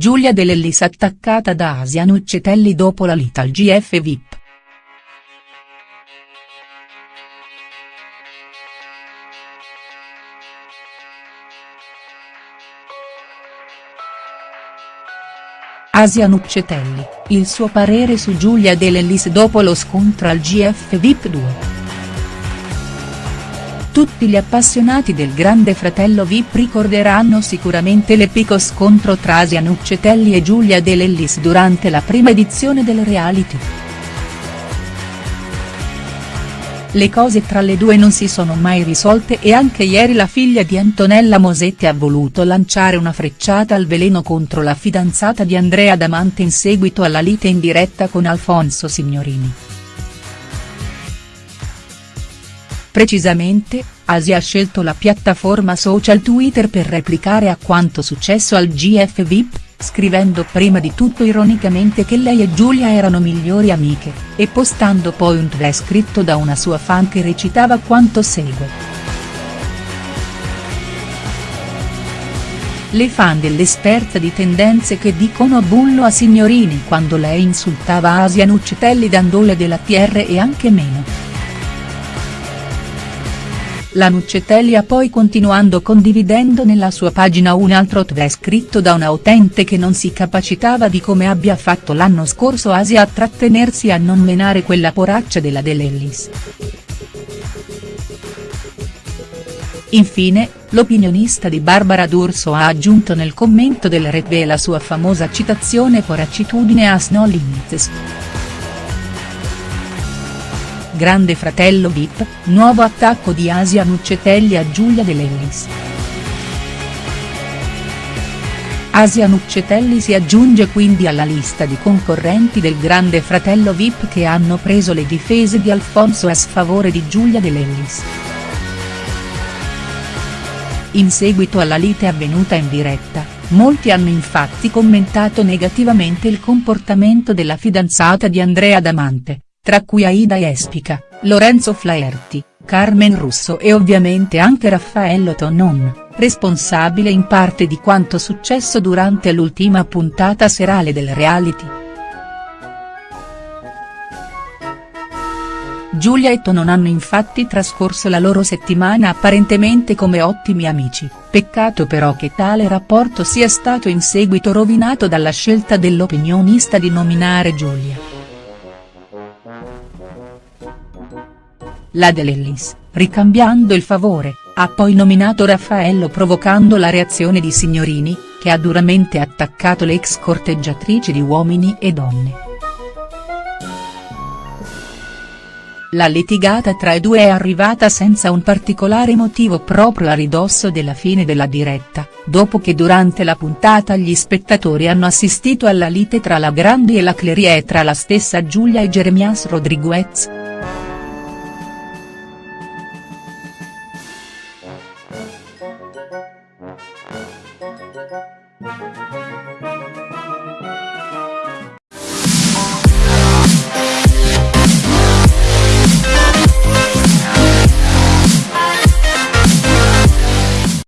Giulia De Lellis attaccata da Asia Nuccetelli dopo la lite al GF VIP. Asia Nuccetelli, il suo parere su Giulia De Lellis dopo lo scontro al GF VIP 2. Tutti gli appassionati del Grande Fratello Vip ricorderanno sicuramente l'epico scontro tra Asia Nuccetelli e Giulia De Lellis durante la prima edizione del reality. Le cose tra le due non si sono mai risolte e anche ieri la figlia di Antonella Mosetti ha voluto lanciare una frecciata al veleno contro la fidanzata di Andrea Damante in seguito alla lite in diretta con Alfonso Signorini. Precisamente, Asia ha scelto la piattaforma social Twitter per replicare a quanto successo al GF VIP, scrivendo prima di tutto ironicamente che lei e Giulia erano migliori amiche, e postando poi un tweet scritto da una sua fan che recitava quanto segue. Le fan dell'esperta di tendenze che dicono bullo a Signorini quando lei insultava Asia Nuccetelli dandole della TR e anche meno. La Nuccetelli ha poi continuando condividendo nella sua pagina un altro tweet scritto da una utente che non si capacitava di come abbia fatto l'anno scorso Asia a trattenersi a non menare quella poraccia della De Lellis. Infine, l'opinionista di Barbara D'Urso ha aggiunto nel commento del retweet la sua famosa citazione poracitudine a no limits. Grande Fratello Vip, nuovo attacco di Asia Nuccetelli a Giulia De Lellis. Asia Nuccetelli si aggiunge quindi alla lista di concorrenti del Grande Fratello Vip che hanno preso le difese di Alfonso a sfavore di Giulia De Lellis. In seguito alla lite avvenuta in diretta, molti hanno infatti commentato negativamente il comportamento della fidanzata di Andrea Damante tra cui Aida Espica, Lorenzo Flaherty, Carmen Russo e ovviamente anche Raffaello Tonon, responsabile in parte di quanto successo durante l'ultima puntata serale del reality. Giulia e Tonon hanno infatti trascorso la loro settimana apparentemente come ottimi amici, peccato però che tale rapporto sia stato in seguito rovinato dalla scelta dell'opinionista di nominare Giulia. La De Lellis, ricambiando il favore, ha poi nominato Raffaello provocando la reazione di Signorini, che ha duramente attaccato le ex corteggiatrici di Uomini e Donne. La litigata tra i due è arrivata senza un particolare motivo proprio a ridosso della fine della diretta, dopo che durante la puntata gli spettatori hanno assistito alla lite tra la Grandi e la Clery e tra la stessa Giulia e Jeremias Rodriguez.